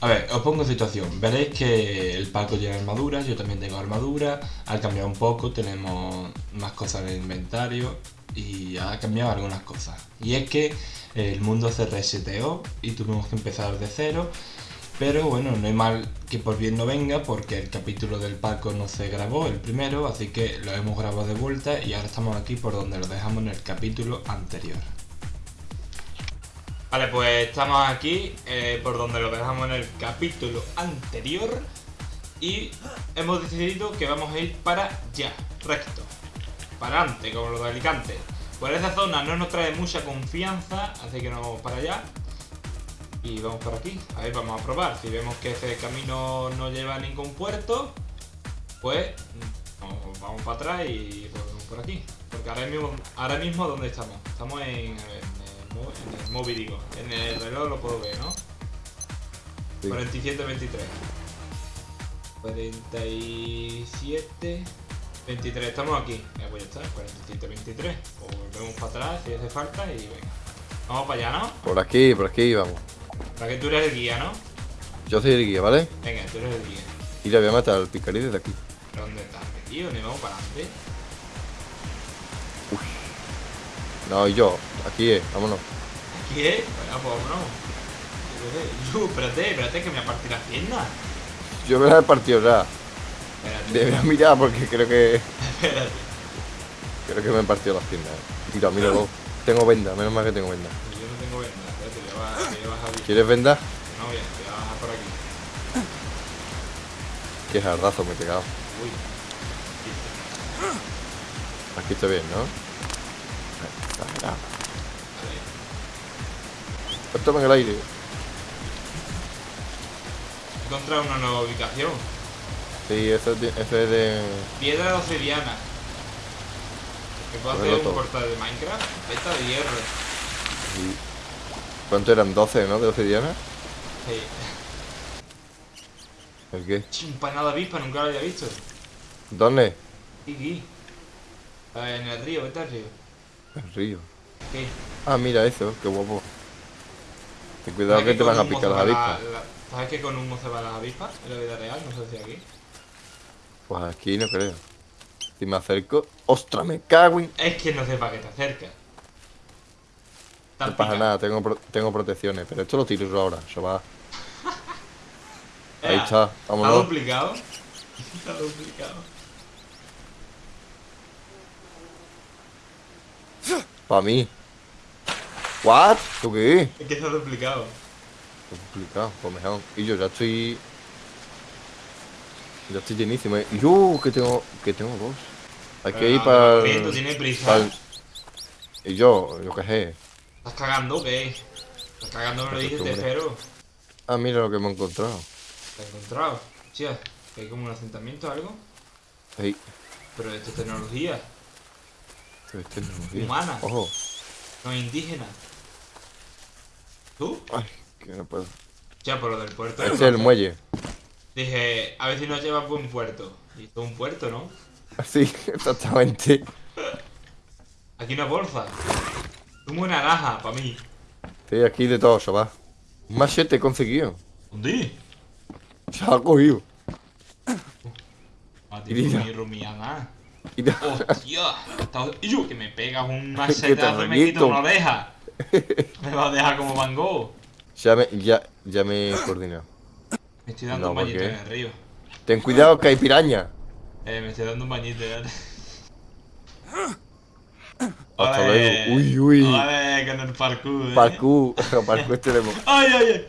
A ver, os pongo en situación. Veréis que el palco tiene armadura, yo también tengo armadura. Ha cambiado un poco, tenemos más cosas en el inventario y ha cambiado algunas cosas. Y es que el mundo se reseteó y tuvimos que empezar de cero. Pero bueno, no hay mal que por bien no venga porque el capítulo del palco no se grabó, el primero, así que lo hemos grabado de vuelta y ahora estamos aquí por donde lo dejamos en el capítulo anterior. Vale, pues estamos aquí eh, por donde lo dejamos en el capítulo anterior y hemos decidido que vamos a ir para allá, recto, para adelante, como lo de Alicante. Por esa zona no nos trae mucha confianza, así que nos vamos para allá y vamos por aquí. A ver, vamos a probar. Si vemos que ese camino no lleva a ningún puerto, pues vamos, vamos para atrás y volvemos por aquí. Porque ahora mismo, ahora mismo ¿dónde estamos? Estamos en, en el móvil, digo. En el reloj lo puedo ver, ¿no? Sí. 47, 23. 47, 23. Estamos aquí. Ya pues ya está, 47, 23. O volvemos para atrás si hace falta y venga. Vamos para allá, ¿no? Por aquí, por aquí vamos. Para que tú eres el guía, ¿no? Yo soy el guía, ¿vale? Venga, tú eres el guía. Y le voy a matar al picarí desde aquí. ¿Pero dónde estás metido? Ni vamos para adelante. No, y yo. Aquí es, vámonos. ¿Aquí es? Venga, pues vámonos. Yo, espérate, espérate que me aparté las piernas. Yo me la he partido ya. Espérate. Debería mirar porque creo que. Espérate. Creo que me he partido las piernas. eh. Mira, míralo. Tengo venda, menos mal que tengo venda. Yo no tengo venda. Espérate, voy a voy a bajar. ¿Quieres venda? No, voy a, voy a bajar por aquí. Qué jardazo me he pegado. Uy. Aquí está bien, ¿no? Exagerado. Suéltame en el aire. He encontrado una nueva ubicación. Sí, eso es de. Eso es de... Piedra obsidiana. ¿Que puedo hacer un portal de Minecraft? Esta de hierro. sí. ¿Cuánto eran? 12, ¿no? De obsidiana. Sí. ¿El qué? Chimpanada avispa, nunca lo había visto. ¿Dónde? Aquí. Ah, En el río, vete al río. El río. ¿Qué? Ah, mira eso, qué guapo. Ten cuidado ¿Sabes que te van a picar las la- avispas. la- ¿Sabes que con humo se van las avispas en la vida real? No sé si aquí. Pues aquí no creo. Si me acerco. ¡Ostras, me cago en... Es que no sé para qué te acercas. No pasa nada, tengo, pro- tengo protecciones. Pero esto lo tiro yo ahora, eso va. Ahí está, ¿Está vámonos. duplicado? Está duplicado. Para mí. ¿What? ¿Tú qué? Es que está duplicado. Complicado, pues mejor. Y yo ya estoy. Ya estoy llenísimo. ¿eh? Y yo, que tengo. Que tengo dos. Hay que Pero ir para. corriendo, tiene prisa. Y yo, yo qué sé. ¿Estás cagando o qué? ¿Estás cagando? Me lo dije, te Costumbre. espero. Ah, mira lo que me he encontrado. ¿Te has encontrado? Hostia, que hay como un asentamiento o algo. Ey, Pero esto es tecnología, esto es tecnología. Humana. Ojo. no es indígena. ¿Tú? Ay, que no puedo. Ya, por lo del puerto. Es el muelle. Dije, a ver si nos lleva a buen puerto. Y esto es un puerto, ¿no? Sí, exactamente. Aquí una bolsa. Zumo de naranja, para mí. Sí, aquí de todo, eso va. Un machete he conseguido. ¿Dónde? Se ha cogido. A Y mira. ti, rumiana. Hostia. Y yo, que me pegas un machetazo y me quito una oreja. Me va a dejar como Van Gogh. Ya me, ya, ya me he coordinado. Me estoy dando No, un ¿por bañito qué? en el río. Ten cuidado que hay piraña. Eh, me estoy dando un bañito ya. Hasta luego. Uy, uy. Ole, con el parkour. eh. Parkour. Parkour tenemos. Ay, ay, ay.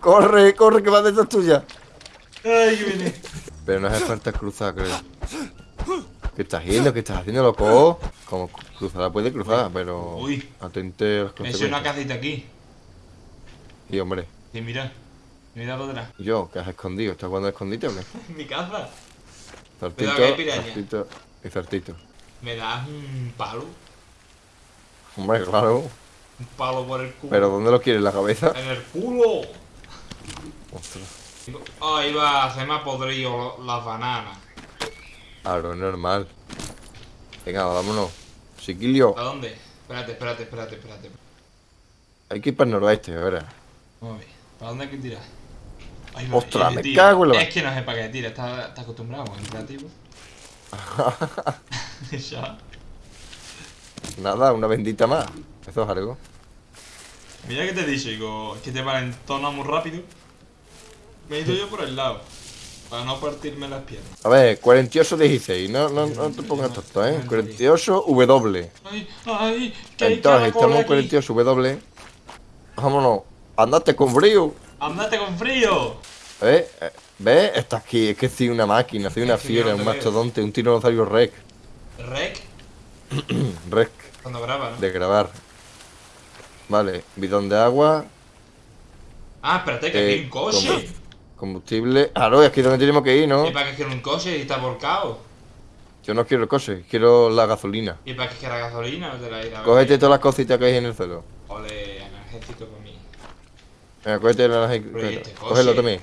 Corre, corre, que va detrás tuya. Ay, que viene. Pero no hace falta cruzar, creo. ¿Qué estás haciendo? ¿Qué estás haciendo, loco? Como cruzar puede cruzar, pero. Uy. Atente a las Me hice una consecuencias. casita aquí. Y hombre, Sí, mira. Mira para atrás. ¿y yo? ¿Qué has escondido? ¿Estás jugando a escondite qué? Mi casa. Zartito, zartito y zartito. Me das un palo. Hombre, claro. Un palo por el culo. ¿Pero dónde lo quieres? ¿La cabeza? En el culo. Ostras. Ay, va, se me ha podrido las bananas. Claro, es normal. Venga, vámonos. Chiquillo, ¿A dónde? Espérate, espérate, espérate, espérate. hay que ir para el noroeste, a ver. Vamos a ver. ¿Para dónde hay que tirar? Ay, Ostras, me cago en la- Es que no sé para qué tira, está, está acostumbrado en creativo. ya. Nada, una bendita más. Eso es algo. Mira que te he dicho, digo, que te valentona muy rápido. Me he ido yo por el lado. Para no partirme las piernas. A ver, 48 16. No, no, no te pongas tonto, ¿eh? 48 W. Ay, ay, que Entonces, estamos en aquí. 48 W. Vámonos. Andate con frío. Andate con frío. ¿Eh? Eh, ¿Ves? Está aquí. Es que soy una máquina, soy una fiera, un mastodonte, un tiranosaurio rec. Rec, Rec cuando graba, ¿no? de grabar. Vale, bidón de agua, Ah, espérate, que Eh, hay un coche. Combustible. Ah, no, es aquí donde tenemos que ir, ¿no? ¿Y para qué quiero un coche y está volcado? Yo no quiero el coche, quiero la gasolina. ¿Y para qué quiero gasolina? No te la irá a Cógete todas las cositas que hay en el suelo. Ole, energético para mí. Venga, cógete la Pero, ¿y este? Cógelo también.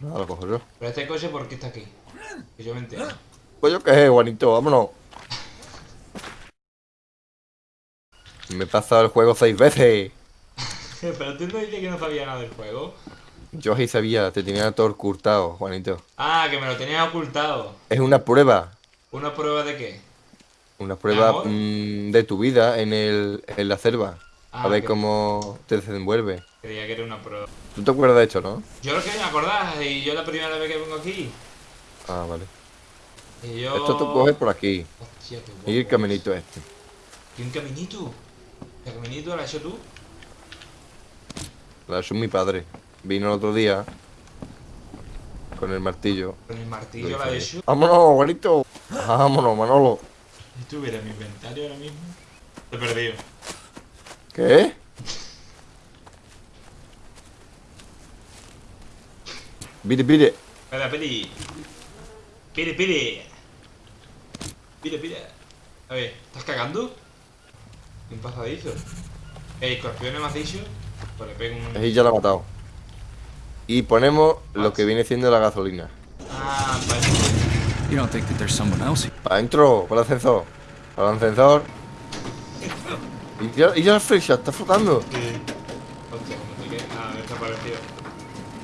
No, lo cojo yo. Pero este coche, ¿por qué está aquí? Que yo me entero. Pues yo qué sé, Juanito, vámonos. Me he pasado el juego seis veces. Pero tú no dices que no sabía nada del juego. Yo sí sabía, te tenía todo ocultado, Juanito. Ah, que me lo tenías ocultado. Es una prueba. ¿Una prueba de qué? Una prueba amor? mm, de tu vida en, el, en la selva. Ah, a ver que- cómo te desenvuelve. Creía que era una prueba. ¿Tú te acuerdas de esto, no? Yo lo que me acordás, y yo la primera vez que vengo aquí. Ah, vale. Y yo. Esto tú coges por aquí. Hostia, qué guapo. Y el caminito este. ¿Y un caminito? ¿El caminito lo has hecho tú? La es mi padre. Vino el otro día con el martillo. Con el Lo martillo has ahí. hecho. Vámonos, Juanito. Vámonos, Manolo. Si tuviera mi inventario ahora mismo. Te he perdido. ¿Qué? Pide, pide. Espera, piri. Piri, piri. Piri, piri. A ver, ¿estás cagando? Un pasadizo. Eh, escorpiones me has dicho. Pues le pego un. Ahí ya lo ha matado. Y ponemos lo que viene siendo la gasolina. Ah, vale. Para adentro, para el ascensor. Para el ascensor. Y ya, y ya la flecha está flotando.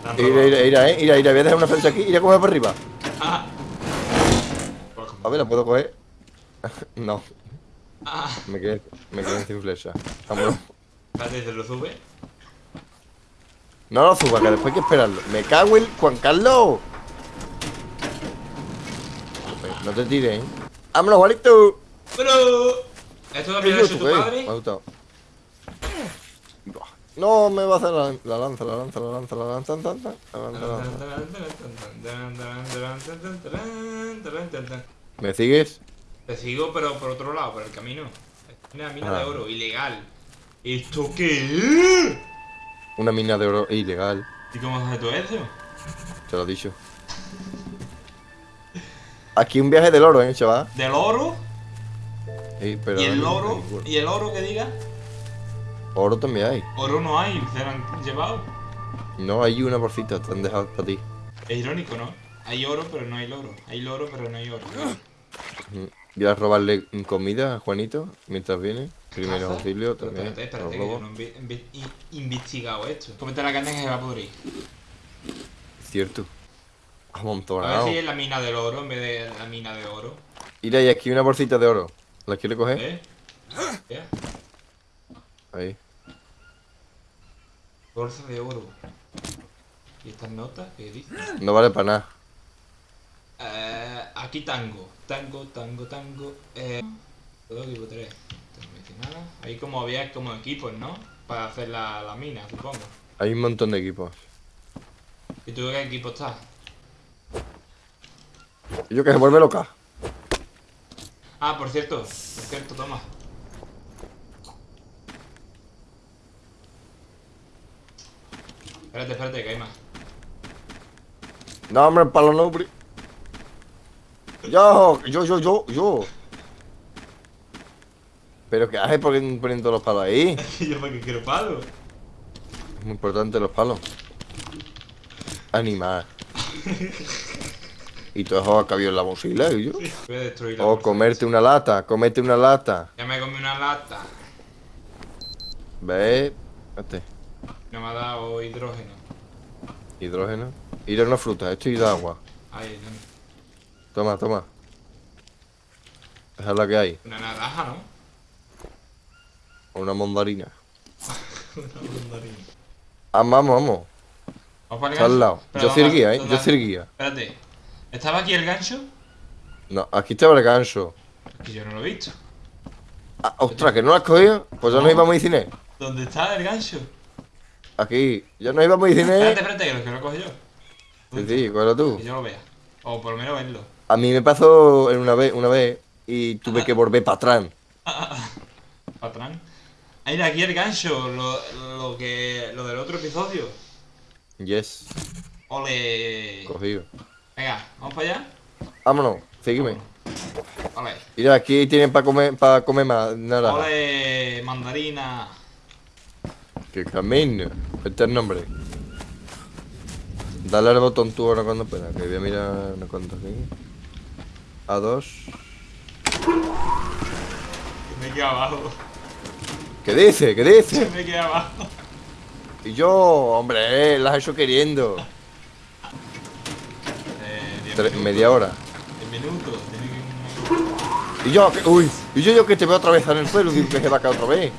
Ah, Ira, ira, ira, eh. Ira, ira. Voy a dejar una flecha aquí. Ira, coge para arriba. Ah. Pues A ver, ¿la puedo coger? no, Ah. me quedé, me quedé sin flecha. Vámonos. Espérate, ¿te lo sube? No lo suba, que después hay que esperarlo. Me cago en Juan Carlos. No te tires, ¿eh? ¡Vámonos, Juanito! Pero. ¿Esto también lo hecho tu ¿Qué? padre? Me ha gustado. Buah. No, me va a hacer la, la lanza, la lanza, la lanza, la lanza, la lanza, la lanza, la lanza. ¿Me sigues? Te sigo, pero por otro lado, por el camino. Una mina Ah. de oro, ilegal. ¿Esto qué es? Una mina de oro ilegal, ¿Y cómo haces tú eso? te lo he dicho. Aquí un viaje del oro, ¿eh, chaval? ¿Del oro? Sí, pero ¿Y el oro? ¿Y el oro que diga? Oro también hay. Oro no hay, se lo han llevado. No, hay una bolsita, te han dejado para ti. Es irónico, ¿no? Hay oro, pero no hay loro. Hay loro, pero no hay oro. Voy a robarle comida a Juanito mientras viene. Primero ¿Caza? auxilio Pero también. espérate, espérate, que yo no he inve- inve- in- investigado esto. Cómete la carne que se va a pudrir. Cierto. A ver Amontonado. si es la mina del oro en vez de la mina de oro. Mira, y aquí una bolsita de oro. ¿La quiere coger? ¿Eh? ¿Qué? Ahí. Bolsa de oro. ¿Y estas notas? ¿Qué dice? No vale para nada. Eh, aquí tango. Tango, tango, tango. Eh, todo equipo 3. No me dice nada. Ahí como había como equipos, ¿no? Para hacer la, la mina, supongo. Hay un montón de equipos. ¿Y tú qué equipo estás? Yo que se vuelve loca. Ah, por cierto. Por cierto, toma. Espérate, espérate, que hay más. No, hombre, los nombres. Yo, yo, yo, yo, yo. Pero que haces por qué poniendo los palos ahí. ¿Yo para qué quiero palo? Es muy importante los palos. Animal. Y todo eso ha cabido en la mochila, y yo. Voy a destruir la O bolsa. comerte una lata, comete una lata. Ya me comí una lata. Este. No me ha dado hidrógeno. Hidrógeno. Hidrógeno fruta, esto y de agua. Ahí, dame. Toma, toma. Esa es la que hay. Una naranja, ¿no? Una mandarina. Una mandarina. Ah, vamos, vamos. Vamos para el Está al gancho. lado. Pero Yo vamos soy el a- guía, ¿eh? ¿dónde? Yo soy el guía. Espérate. ¿Estaba aquí el gancho? No, aquí estaba el gancho. Que yo no lo he visto. Ah, ostras, que no lo has cogido. Pues ya No. nos íbamos a ir cine. ¿Dónde está el gancho? Aquí. Ya nos íbamos a ir Espérate, cine. espérate, que lo, que lo cojo yo. Sí, sí, cógelo tú. Que yo lo vea. O por lo menos verlo. A mí me pasó en una vez, una vez y tuve que volver para atrás. Patrán. Ah, mira, aquí el gancho, lo, lo que. lo del otro episodio. Yes, Ole. cogido. Venga, vamos para allá. Vámonos, sígueme. Ole. Mira, aquí tienen para comer, para comer más nada. Ole, mandarina. Que camino. Este es el nombre. Dale al botón tú ahora cuando pueda, que voy a mirar una cuenta aquí. A dos. Me queda abajo. ¿Qué dice? ¿Qué dice? Me queda abajo. Y yo, hombre, eh, las he hecho queriendo. Eh, diez Tre- minutos. media hora. 10 minutos. Tiene que. Y yo, que- uy, y yo, yo que te veo atravesar el suelo, digo que se va a caer otra vez.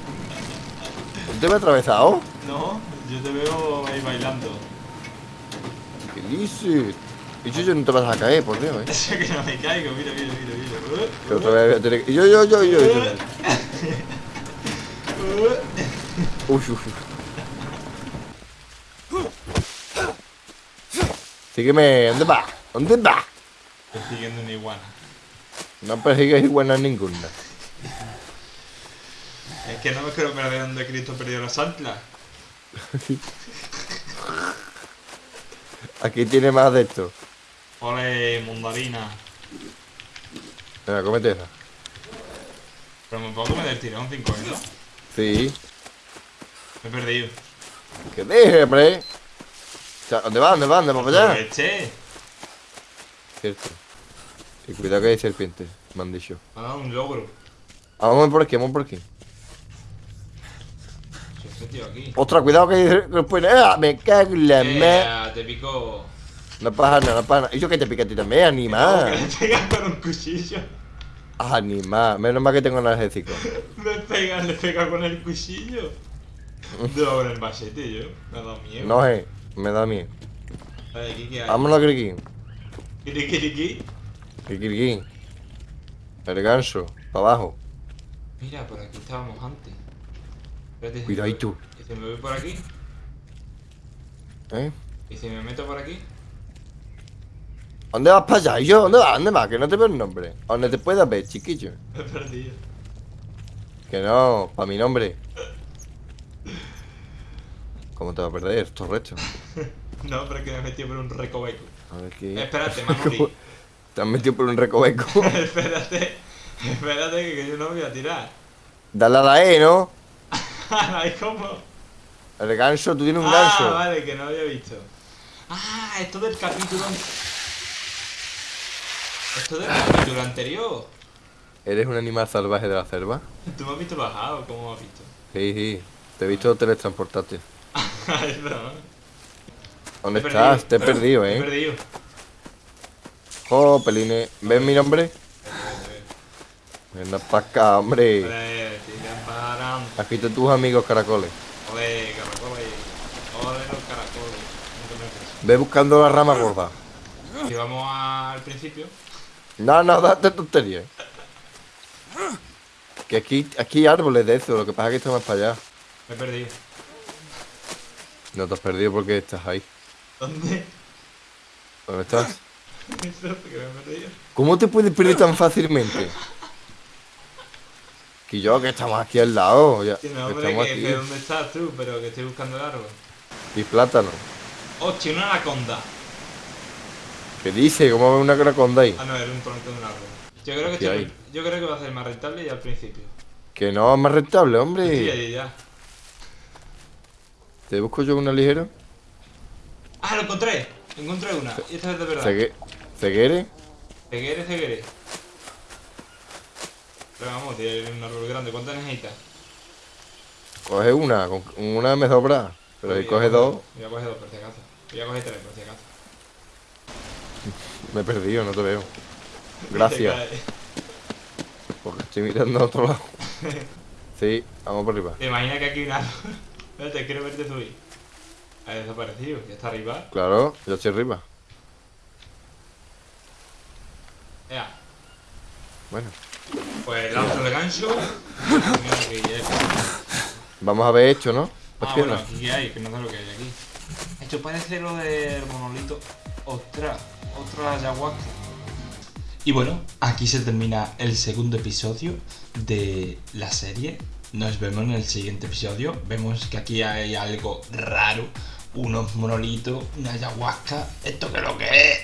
¿Te veo atravesado? No, yo te veo ahí bailando. ¿Qué dices? Y yo, yo no te vas a caer, por Dios, eh. Eso que no me caigo, mira, mira, mira, mira. Que otra vez voy a tener que- Y yo, yo, yo, yo, yo. Uy, uy, uy. Sígueme, ¿dónde va? ¿Dónde va? Estoy siguiendo una iguana. No persigues iguanas ninguna. Es que no me quiero perder donde Cristo perdió las anclas. Aquí tiene más de esto. Ole, mandarina. Venga, cómete esa. Pero me puedo comer del tirón 5 ¿no? Sí. Me he perdido. Que deje, hombre. O sea, ¿Dónde va? ¿Dónde va? ¿Dónde va para allá? Aproveché. Cierto. Y cuidado que hay serpientes, me han dicho. Me ha dado un logro. Ah, vamos por aquí, vamos por aquí. Ostras, cuidado que hay después. ¡Ah! Me cago en la me. Eh, te pico. No pasa nada, no pasa nada. Y yo que te pica a ti también, Que animal. le pegan con un cuchillo. Animal. Menos mal que tengo analgésico. Le pegan, le pegan con el cuchillo. No, con el machete yo. Me ha dado miedo. No sé, me da miedo. Ver, aquí qué hay. Vámonos, Criqui. Kiri. Criqui. El ganso, para abajo. Mira, por aquí estábamos antes. Espérate, voy- ¿Y si me voy por aquí? ¿Eh? ¿Y si me meto por aquí? ¿Dónde vas para allá? ¿Y yo? ¿Dónde vas? ¿Dónde vas? Que no te veo el nombre. ¿A ¿Dónde te puedas ver, chiquillo? Me he perdido. Que no, para mi nombre. ¿Cómo te vas a perder? Esto recho. No, pero es que me he metido por un recoveco. A ver aquí. Espérate, Manoli. Te has metido por un recoveco. espérate. Espérate que, yo no voy a tirar. Dale a la E, ¿no? Ay, ¿cómo? El ganso, tú tienes un ah, ganso. vale, que no había visto. Ah, esto del capítulo... Esto del capítulo anterior. ¿Eres un animal salvaje de la selva? ¿Tú me has visto bajado? ¿Cómo me has visto? Sí, sí. Te he visto teletransportarte. ¿Dónde estás? Te he perdido, Me he ¿eh? perdido. Oh, Peline. ¿Ves mi nombre? Venga para acá, hombre. Aquí están tus amigos caracoles. Ole, caracoles. Ole, los caracoles. No te. Ve buscando la rama gorda. Si vamos al principio. No, no, date tonterías. Que aquí, aquí hay árboles de eso, lo que pasa es que está más para allá. Me he perdido. No te has perdido porque estás ahí. ¿Dónde? ¿Dónde estás? Eso, que me he perdido. ¿Cómo te puedes perder tan fácilmente? Que yo, que estamos aquí al lado. Ya, Sí, que no, hombre, estamos que aquí. sé dónde estás tú, pero que estoy buscando el árbol. Y plátano. Hostia, una anaconda. ¿Qué dice? ¿Cómo una caraconda ahí? Ah, no, era un tronco de un árbol. Yo creo que, ¿Qué estoy- hay? yo creo que va a ser más rentable y al principio. Que no, es más rentable, hombre. allí ya. ¿Te busco yo una ligera? Ah, lo encontré. Encontré una. Y esta es de verdad. Cegue- ¿Ceguere? Ceguere, ceguere. Pero vamos, tiene un árbol grande. ¿Cuánto necesitas? Coge una, con una me sobra. Pero si Voy a coge dos, Voy a coger dos por si acaso. Voy a coger tres por si acaso. Me he perdido, no te veo. Gracias. Porque estoy mirando a otro lado. Sí, vamos por arriba. ¿Te imaginas que aquí hay un árbol? Espérate, quiero verte subir. Ha desaparecido, ya está arriba. Claro, yo estoy arriba. Ya. Bueno, Pues lanzo el gancho. Ya vamos a ver hecho, ¿no? Ah, bueno, aquí hay, que no sé lo que hay aquí. Esto parece lo del monolito. Ostras, otra ayahuasca. Y bueno, aquí se termina el segundo episodio de la serie. Nos vemos en el siguiente episodio. Vemos que aquí hay algo raro. Unos monolitos, una ayahuasca. ¿Esto qué es lo que es?